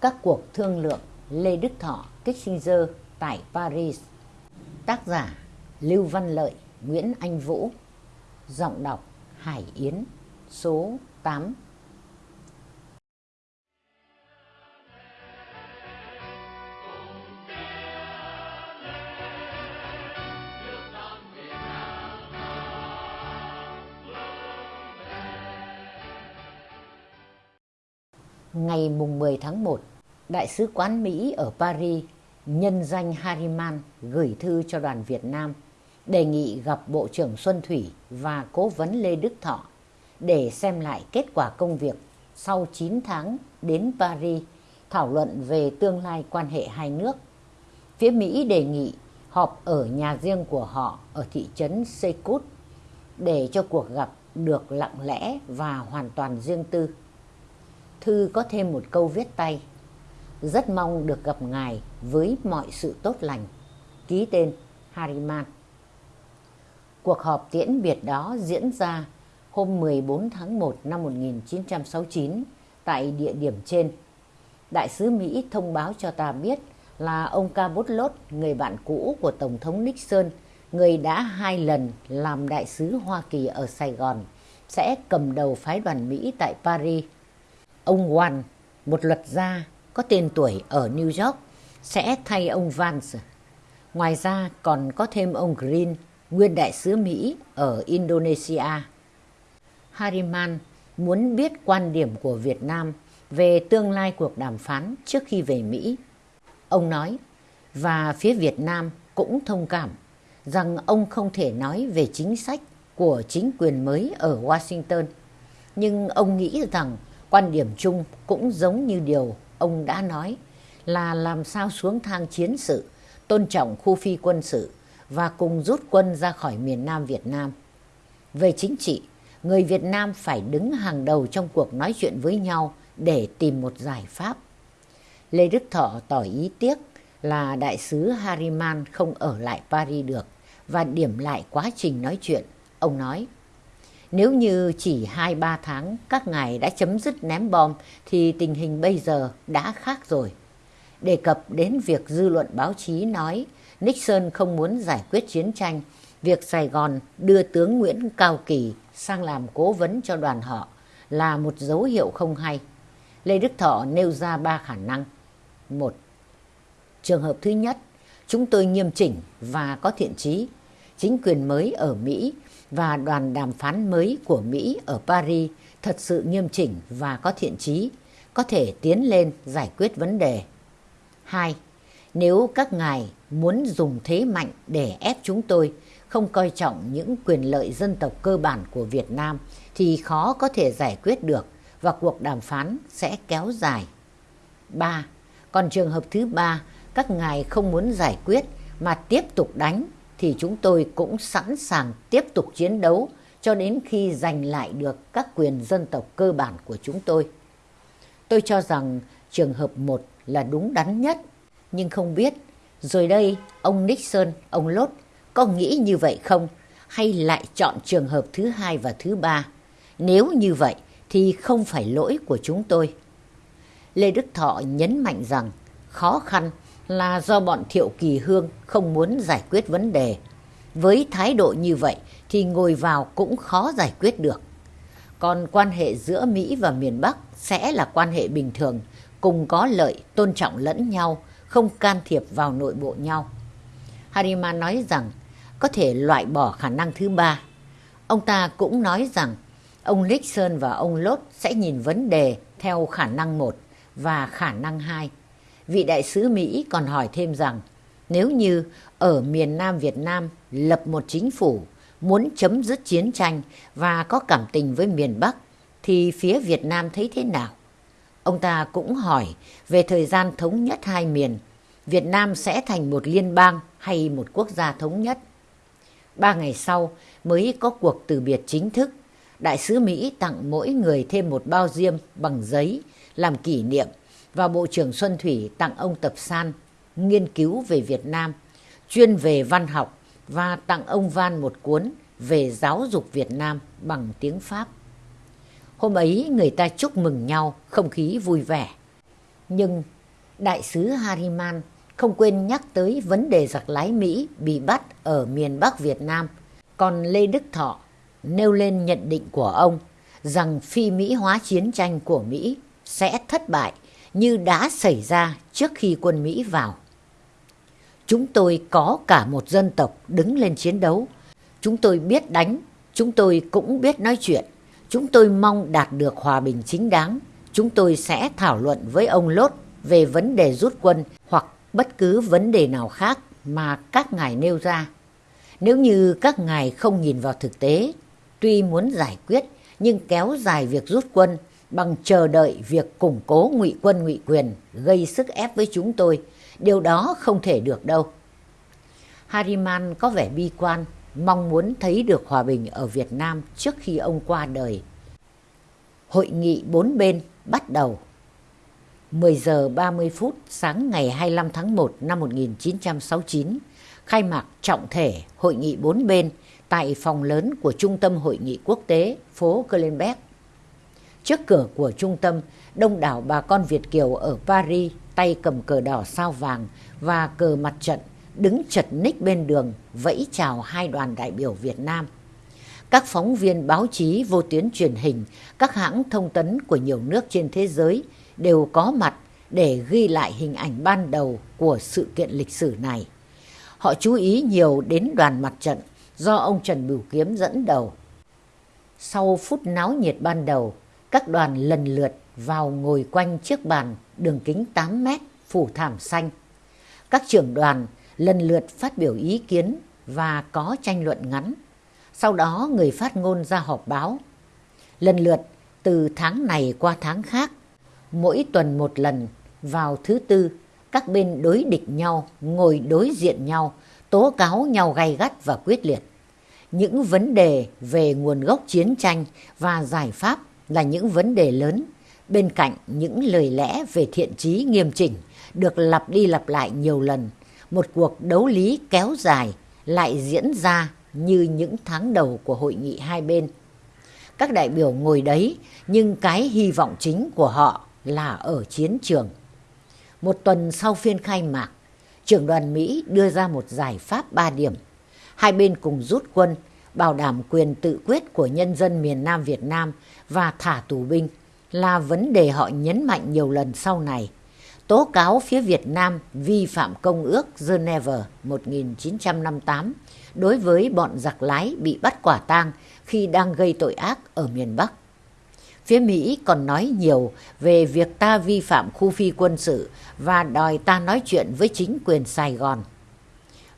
Các cuộc thương lượng Lê Đức Thọ, Kissinger tại Paris. Tác giả Lưu Văn Lợi, Nguyễn Anh Vũ. Giọng đọc Hải Yến, Số 8 Ngày mùng 10 tháng 1, Đại sứ quán Mỹ ở Paris nhân danh Harriman gửi thư cho đoàn Việt Nam đề nghị gặp Bộ trưởng Xuân Thủy và Cố vấn Lê Đức Thọ để xem lại kết quả công việc sau 9 tháng đến Paris thảo luận về tương lai quan hệ hai nước. Phía Mỹ đề nghị họp ở nhà riêng của họ ở thị trấn Secut để cho cuộc gặp được lặng lẽ và hoàn toàn riêng tư. Thư có thêm một câu viết tay. Rất mong được gặp ngài với mọi sự tốt lành. Ký tên hariman Cuộc họp tiễn biệt đó diễn ra hôm 14 tháng 1 năm 1969 tại địa điểm trên. Đại sứ Mỹ thông báo cho ta biết là ông Cabot người bạn cũ của Tổng thống Nixon, người đã hai lần làm đại sứ Hoa Kỳ ở Sài Gòn, sẽ cầm đầu phái đoàn Mỹ tại Paris Ông One, một luật gia có tên tuổi ở New York, sẽ thay ông Vance. Ngoài ra còn có thêm ông Green, nguyên đại sứ Mỹ ở Indonesia. Hariman muốn biết quan điểm của Việt Nam về tương lai cuộc đàm phán trước khi về Mỹ. Ông nói, và phía Việt Nam cũng thông cảm rằng ông không thể nói về chính sách của chính quyền mới ở Washington. Nhưng ông nghĩ rằng Quan điểm chung cũng giống như điều ông đã nói là làm sao xuống thang chiến sự, tôn trọng khu phi quân sự và cùng rút quân ra khỏi miền Nam Việt Nam. Về chính trị, người Việt Nam phải đứng hàng đầu trong cuộc nói chuyện với nhau để tìm một giải pháp. Lê Đức Thọ tỏ ý tiếc là đại sứ Harriman không ở lại Paris được và điểm lại quá trình nói chuyện. Ông nói, nếu như chỉ 2-3 tháng các ngài đã chấm dứt ném bom thì tình hình bây giờ đã khác rồi. Đề cập đến việc dư luận báo chí nói Nixon không muốn giải quyết chiến tranh, việc Sài Gòn đưa tướng Nguyễn Cao Kỳ sang làm cố vấn cho đoàn họ là một dấu hiệu không hay. Lê Đức Thọ nêu ra ba khả năng. Một, trường hợp thứ nhất, chúng tôi nghiêm chỉnh và có thiện trí. Chính quyền mới ở Mỹ và đoàn đàm phán mới của Mỹ ở Paris thật sự nghiêm chỉnh và có thiện trí, có thể tiến lên giải quyết vấn đề. 2. Nếu các ngài muốn dùng thế mạnh để ép chúng tôi không coi trọng những quyền lợi dân tộc cơ bản của Việt Nam thì khó có thể giải quyết được và cuộc đàm phán sẽ kéo dài. 3. Còn trường hợp thứ ba, các ngài không muốn giải quyết mà tiếp tục đánh thì chúng tôi cũng sẵn sàng tiếp tục chiến đấu cho đến khi giành lại được các quyền dân tộc cơ bản của chúng tôi. Tôi cho rằng trường hợp một là đúng đắn nhất, nhưng không biết rồi đây ông Nixon, ông Lốt có nghĩ như vậy không hay lại chọn trường hợp thứ hai và thứ ba? Nếu như vậy thì không phải lỗi của chúng tôi. Lê Đức Thọ nhấn mạnh rằng khó khăn là do bọn Thiệu Kỳ Hương không muốn giải quyết vấn đề. Với thái độ như vậy thì ngồi vào cũng khó giải quyết được. Còn quan hệ giữa Mỹ và miền Bắc sẽ là quan hệ bình thường, cùng có lợi, tôn trọng lẫn nhau, không can thiệp vào nội bộ nhau. Harima nói rằng có thể loại bỏ khả năng thứ ba. Ông ta cũng nói rằng ông Nixon và ông Lốt sẽ nhìn vấn đề theo khả năng một và khả năng hai vị đại sứ Mỹ còn hỏi thêm rằng nếu như ở miền Nam Việt Nam lập một chính phủ muốn chấm dứt chiến tranh và có cảm tình với miền Bắc thì phía Việt Nam thấy thế nào? Ông ta cũng hỏi về thời gian thống nhất hai miền, Việt Nam sẽ thành một liên bang hay một quốc gia thống nhất. Ba ngày sau mới có cuộc từ biệt chính thức. Đại sứ Mỹ tặng mỗi người thêm một bao diêm bằng giấy làm kỷ niệm và Bộ trưởng Xuân Thủy tặng ông Tập San nghiên cứu về Việt Nam, chuyên về văn học và tặng ông Van một cuốn về giáo dục Việt Nam bằng tiếng Pháp. Hôm ấy người ta chúc mừng nhau, không khí vui vẻ. Nhưng đại sứ Hariman không quên nhắc tới vấn đề giặc lái Mỹ bị bắt ở miền Bắc Việt Nam. Còn Lê Đức Thọ nêu lên nhận định của ông rằng phi Mỹ hóa chiến tranh của Mỹ sẽ thất bại như đã xảy ra trước khi quân Mỹ vào. Chúng tôi có cả một dân tộc đứng lên chiến đấu. Chúng tôi biết đánh, chúng tôi cũng biết nói chuyện. Chúng tôi mong đạt được hòa bình chính đáng. Chúng tôi sẽ thảo luận với ông Lốt về vấn đề rút quân hoặc bất cứ vấn đề nào khác mà các ngài nêu ra. Nếu như các ngài không nhìn vào thực tế, tuy muốn giải quyết nhưng kéo dài việc rút quân bằng chờ đợi việc củng cố ngụy quân ngụy quyền gây sức ép với chúng tôi, điều đó không thể được đâu. Hariman có vẻ bi quan, mong muốn thấy được hòa bình ở Việt Nam trước khi ông qua đời. Hội nghị bốn bên bắt đầu. 10 giờ 30 phút sáng ngày 25 tháng 1 năm 1969, khai mạc trọng thể hội nghị bốn bên tại phòng lớn của Trung tâm Hội nghị Quốc tế phố Kölnberg. Trước cửa của trung tâm, đông đảo bà con Việt Kiều ở Paris tay cầm cờ đỏ sao vàng và cờ mặt trận đứng chật ních bên đường vẫy chào hai đoàn đại biểu Việt Nam. Các phóng viên báo chí vô tuyến truyền hình, các hãng thông tấn của nhiều nước trên thế giới đều có mặt để ghi lại hình ảnh ban đầu của sự kiện lịch sử này. Họ chú ý nhiều đến đoàn mặt trận do ông Trần Bửu Kiếm dẫn đầu. Sau phút náo nhiệt ban đầu, các đoàn lần lượt vào ngồi quanh chiếc bàn đường kính 8 mét phủ thảm xanh. Các trưởng đoàn lần lượt phát biểu ý kiến và có tranh luận ngắn. Sau đó người phát ngôn ra họp báo. Lần lượt từ tháng này qua tháng khác, mỗi tuần một lần vào thứ tư, các bên đối địch nhau, ngồi đối diện nhau, tố cáo nhau gay gắt và quyết liệt. Những vấn đề về nguồn gốc chiến tranh và giải pháp là những vấn đề lớn, bên cạnh những lời lẽ về thiện trí nghiêm chỉnh được lặp đi lặp lại nhiều lần một cuộc đấu lý kéo dài lại diễn ra như những tháng đầu của hội nghị hai bên. Các đại biểu ngồi đấy nhưng cái hy vọng chính của họ là ở chiến trường. Một tuần sau phiên khai mạc, trưởng đoàn Mỹ đưa ra một giải pháp ba điểm. Hai bên cùng rút quân, bảo đảm quyền tự quyết của nhân dân miền Nam Việt Nam và thả tù binh là vấn đề họ nhấn mạnh nhiều lần sau này tố cáo phía Việt Nam vi phạm Công ước Geneva 1958 đối với bọn giặc lái bị bắt quả tang khi đang gây tội ác ở miền Bắc. Phía Mỹ còn nói nhiều về việc ta vi phạm khu phi quân sự và đòi ta nói chuyện với chính quyền Sài Gòn.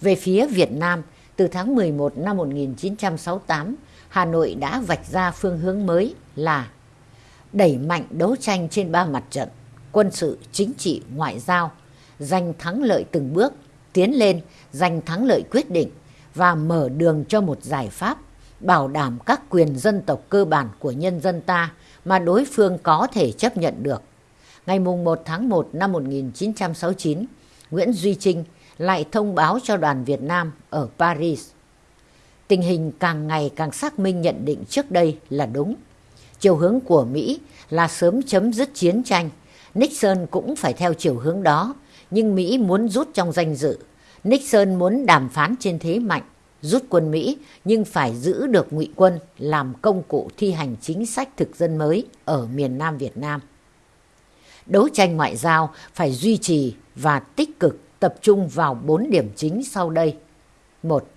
Về phía Việt Nam, từ tháng 11 năm 1968, Hà Nội đã vạch ra phương hướng mới là đẩy mạnh đấu tranh trên ba mặt trận quân sự, chính trị, ngoại giao, giành thắng lợi từng bước, tiến lên, giành thắng lợi quyết định và mở đường cho một giải pháp bảo đảm các quyền dân tộc cơ bản của nhân dân ta mà đối phương có thể chấp nhận được. Ngày 1 tháng 1 năm 1969, Nguyễn Duy Trinh lại thông báo cho đoàn Việt Nam ở Paris. Tình hình càng ngày càng xác minh nhận định trước đây là đúng. Chiều hướng của Mỹ là sớm chấm dứt chiến tranh Nixon cũng phải theo chiều hướng đó, nhưng Mỹ muốn rút trong danh dự. Nixon muốn đàm phán trên thế mạnh, rút quân Mỹ nhưng phải giữ được ngụy quân làm công cụ thi hành chính sách thực dân mới ở miền Nam Việt Nam. Đấu tranh ngoại giao phải duy trì và tích cực tập trung vào bốn điểm chính sau đây. một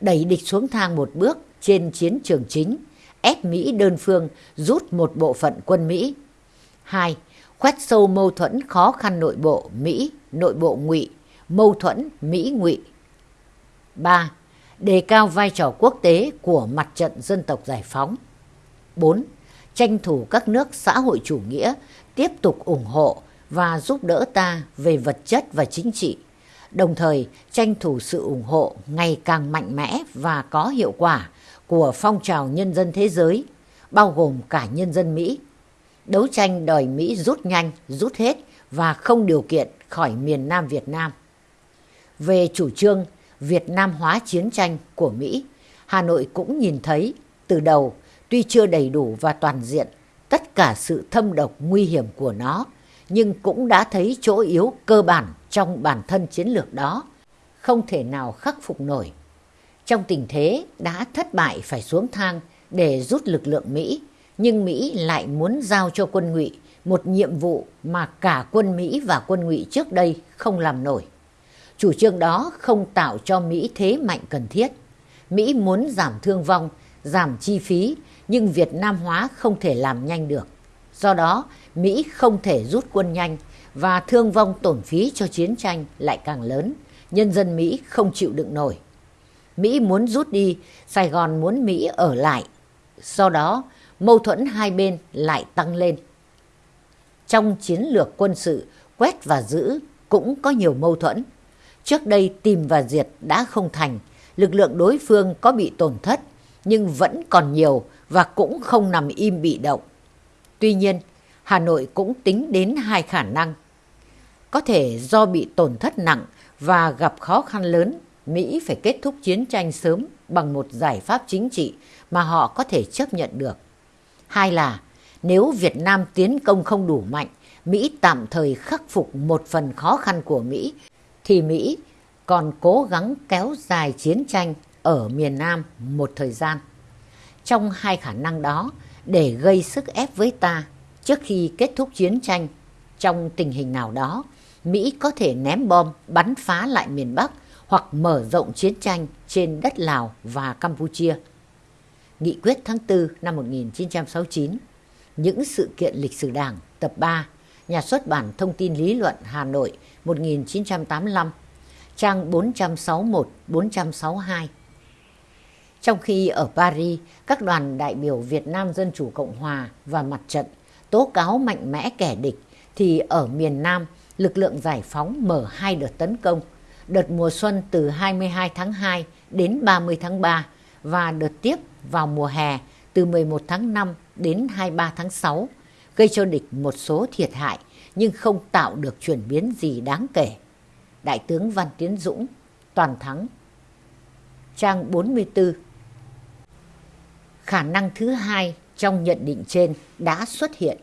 Đẩy địch xuống thang một bước trên chiến trường chính, ép Mỹ đơn phương rút một bộ phận quân Mỹ. 2 khoét sâu mâu thuẫn khó khăn nội bộ Mỹ, nội bộ ngụy, mâu thuẫn Mỹ ngụy. 3. Đề cao vai trò quốc tế của mặt trận dân tộc giải phóng. 4. Tranh thủ các nước xã hội chủ nghĩa tiếp tục ủng hộ và giúp đỡ ta về vật chất và chính trị, đồng thời tranh thủ sự ủng hộ ngày càng mạnh mẽ và có hiệu quả của phong trào nhân dân thế giới, bao gồm cả nhân dân Mỹ đấu tranh đòi Mỹ rút nhanh, rút hết và không điều kiện khỏi miền Nam Việt Nam. Về chủ trương Việt Nam hóa chiến tranh của Mỹ, Hà Nội cũng nhìn thấy từ đầu tuy chưa đầy đủ và toàn diện tất cả sự thâm độc nguy hiểm của nó, nhưng cũng đã thấy chỗ yếu cơ bản trong bản thân chiến lược đó, không thể nào khắc phục nổi. Trong tình thế đã thất bại phải xuống thang để rút lực lượng Mỹ, nhưng Mỹ lại muốn giao cho quân ngụy một nhiệm vụ mà cả quân Mỹ và quân ngụy trước đây không làm nổi. Chủ trương đó không tạo cho Mỹ thế mạnh cần thiết. Mỹ muốn giảm thương vong, giảm chi phí, nhưng Việt Nam hóa không thể làm nhanh được. Do đó, Mỹ không thể rút quân nhanh và thương vong tổn phí cho chiến tranh lại càng lớn. Nhân dân Mỹ không chịu đựng nổi. Mỹ muốn rút đi, Sài Gòn muốn Mỹ ở lại. Do đó, mâu thuẫn hai bên lại tăng lên. Trong chiến lược quân sự, quét và giữ cũng có nhiều mâu thuẫn. Trước đây tìm và diệt đã không thành, lực lượng đối phương có bị tổn thất, nhưng vẫn còn nhiều và cũng không nằm im bị động. Tuy nhiên, Hà Nội cũng tính đến hai khả năng. Có thể do bị tổn thất nặng và gặp khó khăn lớn, Mỹ phải kết thúc chiến tranh sớm bằng một giải pháp chính trị mà họ có thể chấp nhận được. Hai là, nếu Việt Nam tiến công không đủ mạnh, Mỹ tạm thời khắc phục một phần khó khăn của Mỹ, thì Mỹ còn cố gắng kéo dài chiến tranh ở miền Nam một thời gian. Trong hai khả năng đó, để gây sức ép với ta trước khi kết thúc chiến tranh, trong tình hình nào đó, Mỹ có thể ném bom bắn phá lại miền Bắc hoặc mở rộng chiến tranh trên đất Lào và Campuchia. Nghị quyết tháng 4 năm 1969 Những sự kiện lịch sử đảng tập 3 Nhà xuất bản Thông tin Lý luận Hà Nội 1985 trang 461-462 trong khi ở Paris, các đoàn đại biểu Việt Nam Dân Chủ Cộng Hòa và mặt trận tố cáo mạnh mẽ kẻ địch, thì ở miền Nam, lực lượng giải phóng mở hai đợt tấn công, đợt mùa xuân từ 22 tháng 2 đến 30 tháng 3 và đợt tiếp vào mùa hè từ 11 tháng 5 đến 23 tháng 6, gây cho địch một số thiệt hại nhưng không tạo được chuyển biến gì đáng kể. Đại tướng Văn Tiến Dũng, Toàn thắng. Trang 44 Khả năng thứ hai trong nhận định trên đã xuất hiện.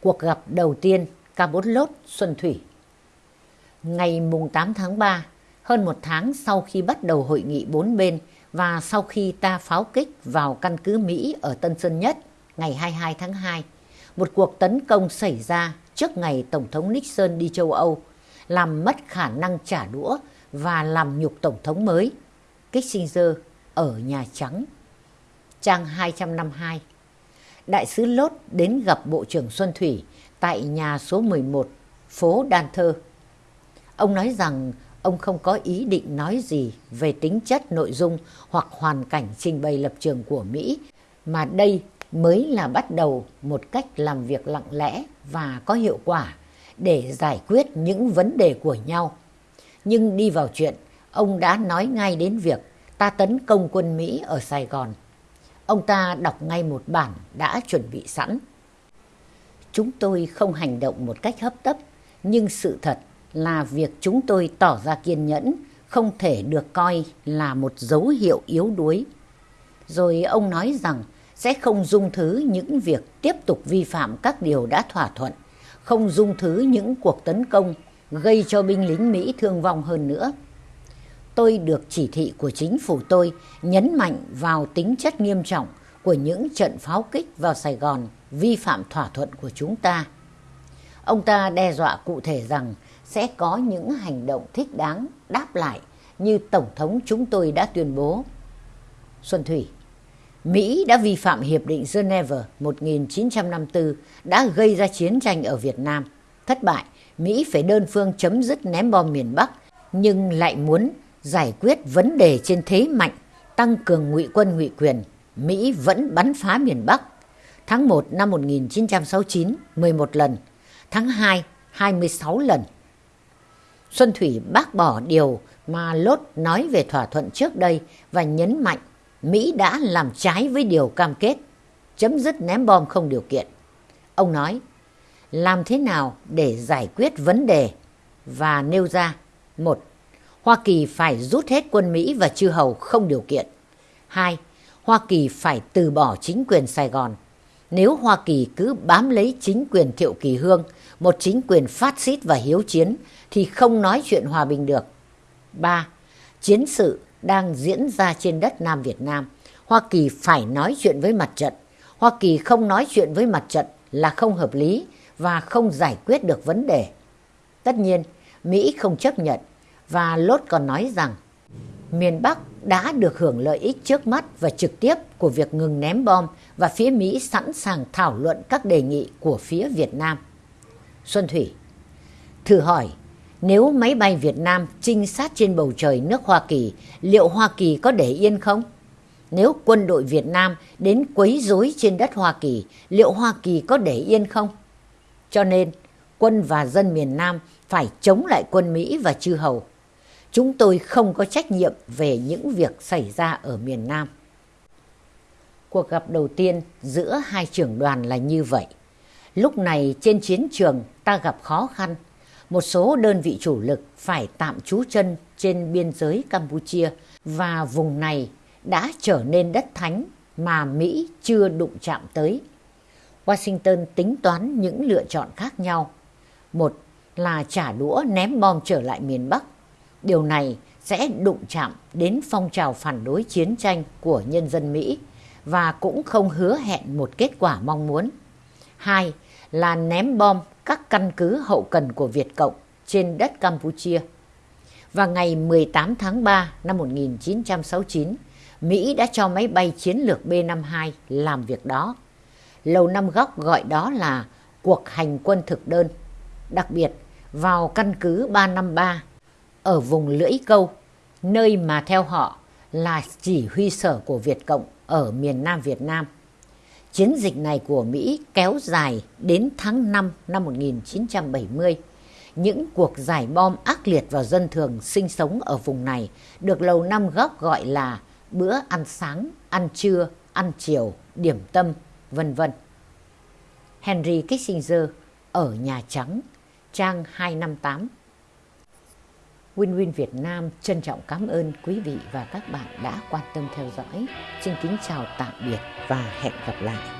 Cuộc gặp đầu tiên Cabotlot Xuân Thủy Ngày 8 tháng 3, hơn một tháng sau khi bắt đầu hội nghị bốn bên và sau khi ta pháo kích vào căn cứ Mỹ ở Tân Sơn Nhất ngày 22 tháng 2, một cuộc tấn công xảy ra trước ngày Tổng thống Nixon đi châu Âu, làm mất khả năng trả đũa và làm nhục Tổng thống mới, Kissinger, ở Nhà Trắng. Trang 252 Đại sứ Lốt đến gặp Bộ trưởng Xuân Thủy tại nhà số 11, phố Đan Thơ. Ông nói rằng ông không có ý định nói gì về tính chất nội dung hoặc hoàn cảnh trình bày lập trường của Mỹ, mà đây mới là bắt đầu một cách làm việc lặng lẽ và có hiệu quả để giải quyết những vấn đề của nhau. Nhưng đi vào chuyện, ông đã nói ngay đến việc ta tấn công quân Mỹ ở Sài Gòn. Ông ta đọc ngay một bản đã chuẩn bị sẵn. Chúng tôi không hành động một cách hấp tấp, nhưng sự thật là việc chúng tôi tỏ ra kiên nhẫn không thể được coi là một dấu hiệu yếu đuối. Rồi ông nói rằng sẽ không dung thứ những việc tiếp tục vi phạm các điều đã thỏa thuận, không dung thứ những cuộc tấn công gây cho binh lính Mỹ thương vong hơn nữa. Tôi được chỉ thị của chính phủ tôi nhấn mạnh vào tính chất nghiêm trọng của những trận pháo kích vào Sài Gòn vi phạm thỏa thuận của chúng ta. Ông ta đe dọa cụ thể rằng sẽ có những hành động thích đáng đáp lại như Tổng thống chúng tôi đã tuyên bố. Xuân Thủy Mỹ đã vi phạm Hiệp định Geneva 1954 đã gây ra chiến tranh ở Việt Nam. Thất bại, Mỹ phải đơn phương chấm dứt ném bom miền Bắc nhưng lại muốn giải quyết vấn đề trên thế mạnh, tăng cường ngụy quân ngụy quyền. Mỹ vẫn bắn phá miền Bắc. Tháng 1 năm 1969, 11 lần. Tháng 2, 26 lần. Xuân Thủy bác bỏ điều mà Lốt nói về thỏa thuận trước đây và nhấn mạnh Mỹ đã làm trái với điều cam kết, chấm dứt ném bom không điều kiện. Ông nói, làm thế nào để giải quyết vấn đề và nêu ra một Hoa Kỳ phải rút hết quân Mỹ và chư hầu không điều kiện. hai Hoa Kỳ phải từ bỏ chính quyền Sài Gòn. nếu Hoa Kỳ cứ bám lấy chính quyền Thiệu Kỳ Hương, một chính quyền phát xít và hiếu chiến, thì không nói chuyện hòa bình được. 3. Chiến sự đang diễn ra trên đất Nam Việt Nam. Hoa Kỳ phải nói chuyện với mặt trận. Hoa Kỳ không nói chuyện với mặt trận là không hợp lý và không giải quyết được vấn đề. Tất nhiên, Mỹ không chấp nhận và Lốt còn nói rằng miền Bắc đã được hưởng lợi ích trước mắt và trực tiếp của việc ngừng ném bom và phía Mỹ sẵn sàng thảo luận các đề nghị của phía Việt Nam. Xuân Thủy Thử hỏi, nếu máy bay Việt Nam trinh sát trên bầu trời nước Hoa Kỳ, liệu Hoa Kỳ có để yên không? Nếu quân đội Việt Nam đến quấy rối trên đất Hoa Kỳ, liệu Hoa Kỳ có để yên không? Cho nên, quân và dân miền Nam phải chống lại quân Mỹ và chư hầu. Chúng tôi không có trách nhiệm về những việc xảy ra ở miền Nam. Cuộc gặp đầu tiên giữa hai trưởng đoàn là như vậy. Lúc này trên chiến trường ta gặp khó khăn. Một số đơn vị chủ lực phải tạm trú chân trên biên giới Campuchia và vùng này đã trở nên đất thánh mà Mỹ chưa đụng chạm tới. Washington tính toán những lựa chọn khác nhau. Một là trả đũa ném bom trở lại miền Bắc. Điều này sẽ đụng chạm đến phong trào phản đối chiến tranh của nhân dân Mỹ và cũng không hứa hẹn một kết quả mong muốn. Hai là ném bom các căn cứ hậu cần của Việt Cộng trên đất Campuchia. Và ngày 18 tháng 3 năm 1969, Mỹ đã cho máy bay chiến lược B-52 làm việc đó. Lầu Năm Góc gọi đó là cuộc hành quân thực đơn. Đặc biệt, vào căn cứ 353 ở vùng Lưỡi Câu, nơi mà theo họ là chỉ huy sở của Việt Cộng ở miền Nam Việt Nam. Chiến dịch này của Mỹ kéo dài đến tháng 5 năm 1970. Những cuộc giải bom ác liệt vào dân thường sinh sống ở vùng này được Lầu Năm Góc gọi là bữa ăn sáng, ăn trưa, ăn chiều, điểm tâm, vân vân. Henry Kissinger ở Nhà Trắng, trang 258. Win Win Việt Nam trân trọng cảm ơn quý vị và các bạn đã quan tâm theo dõi. Xin kính chào tạm biệt và hẹn gặp lại.